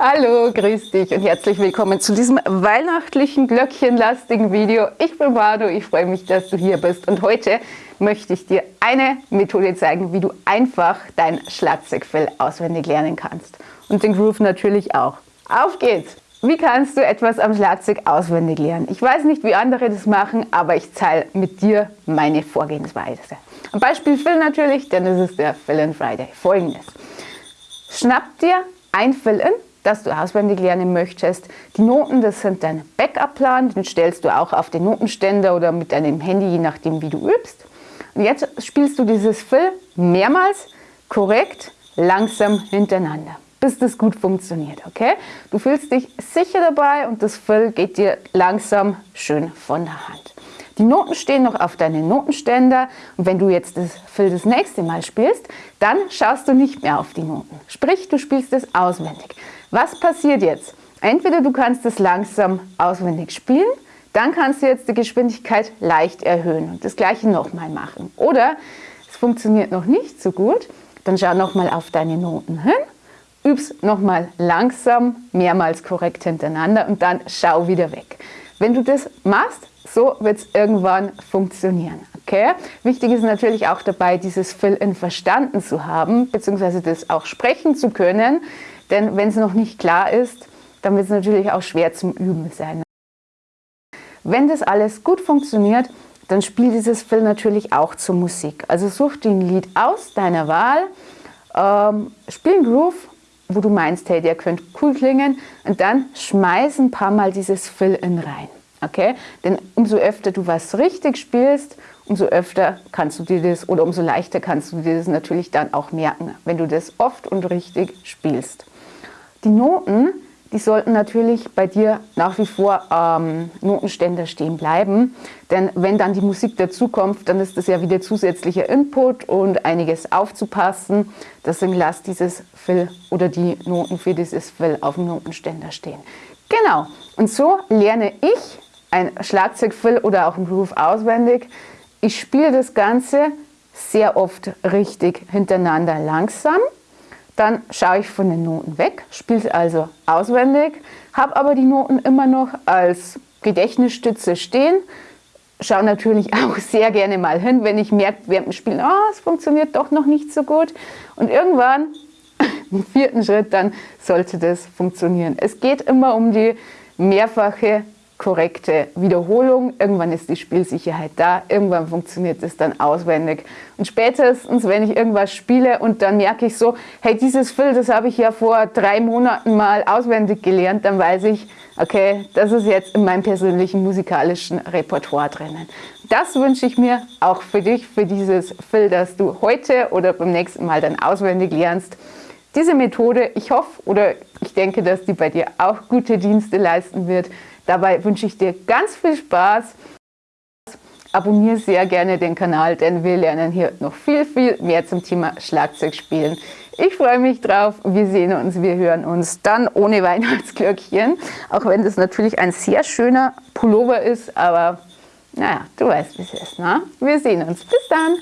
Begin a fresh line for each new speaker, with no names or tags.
Hallo, grüß dich und herzlich willkommen zu diesem weihnachtlichen, glöckchenlastigen Video. Ich bin Manu, ich freue mich, dass du hier bist und heute möchte ich dir eine Methode zeigen, wie du einfach dein Schlagzeugfell auswendig lernen kannst. Und den Groove natürlich auch. Auf geht's! Wie kannst du etwas am Schlagzeug auswendig lernen? Ich weiß nicht, wie andere das machen, aber ich teile mit dir meine Vorgehensweise. Ein Beispiel Fill natürlich, denn es ist der Fill in Friday. Folgendes. Schnapp dir ein Fill-In, das du auswendig lernen möchtest. Die Noten, das sind dein Backup-Plan, den stellst du auch auf den Notenständer oder mit deinem Handy, je nachdem wie du übst. Und jetzt spielst du dieses Fill mehrmals korrekt, langsam hintereinander, bis das gut funktioniert, okay? Du fühlst dich sicher dabei und das Fill geht dir langsam schön von der Hand. Die Noten stehen noch auf deinen Notenständer und wenn du jetzt das Fill das nächste Mal spielst, dann schaust du nicht mehr auf die Noten. Sprich, du spielst es auswendig. Was passiert jetzt? Entweder du kannst es langsam auswendig spielen, dann kannst du jetzt die Geschwindigkeit leicht erhöhen und das gleiche nochmal machen. Oder es funktioniert noch nicht so gut, dann schau nochmal auf deine Noten hin, üb's nochmal langsam, mehrmals korrekt hintereinander und dann schau wieder weg. Wenn du das machst, so wird es irgendwann funktionieren. Okay? Wichtig ist natürlich auch dabei, dieses Fill-In verstanden zu haben, beziehungsweise das auch sprechen zu können. Denn wenn es noch nicht klar ist, dann wird es natürlich auch schwer zum Üben sein. Wenn das alles gut funktioniert, dann spiel dieses Fill natürlich auch zur Musik. Also such dir ein Lied aus deiner Wahl, ähm, spiel einen Groove, wo du meinst, hey, der könnte cool klingen und dann schmeiß ein paar Mal dieses Fill-In rein. Okay? Denn umso öfter du was richtig spielst, umso öfter kannst du dir das oder umso leichter kannst du dir das natürlich dann auch merken, wenn du das oft und richtig spielst. Die Noten, die sollten natürlich bei dir nach wie vor ähm, Notenständer stehen bleiben, denn wenn dann die Musik dazukommt, dann ist das ja wieder zusätzlicher Input und einiges aufzupassen. Deswegen lass dieses Fill oder die Noten für dieses Fill auf dem Notenständer stehen. Genau, und so lerne ich ein Schlagzeugfill oder auch ein Groove auswendig. Ich spiele das Ganze sehr oft richtig hintereinander langsam. Dann schaue ich von den Noten weg, spiele es also auswendig, habe aber die Noten immer noch als Gedächtnisstütze stehen. Schaue natürlich auch sehr gerne mal hin, wenn ich merke während dem Spielen, oh, es funktioniert doch noch nicht so gut. Und irgendwann, im vierten Schritt, dann sollte das funktionieren. Es geht immer um die mehrfache korrekte Wiederholung. Irgendwann ist die Spielsicherheit da, irgendwann funktioniert es dann auswendig. Und spätestens, wenn ich irgendwas spiele und dann merke ich so, hey, dieses Fill, das habe ich ja vor drei Monaten mal auswendig gelernt, dann weiß ich, okay, das ist jetzt in meinem persönlichen musikalischen Repertoire drinnen. Das wünsche ich mir auch für dich, für dieses Fill, das du heute oder beim nächsten Mal dann auswendig lernst. Diese Methode, ich hoffe oder ich denke, dass die bei dir auch gute Dienste leisten wird. Dabei wünsche ich dir ganz viel Spaß. Abonniere sehr gerne den Kanal, denn wir lernen hier noch viel, viel mehr zum Thema Schlagzeugspielen. Ich freue mich drauf. Wir sehen uns, wir hören uns dann ohne Weihnachtsglöckchen. Auch wenn das natürlich ein sehr schöner Pullover ist, aber naja, du weißt, wie es ist. Ne? Wir sehen uns. Bis dann.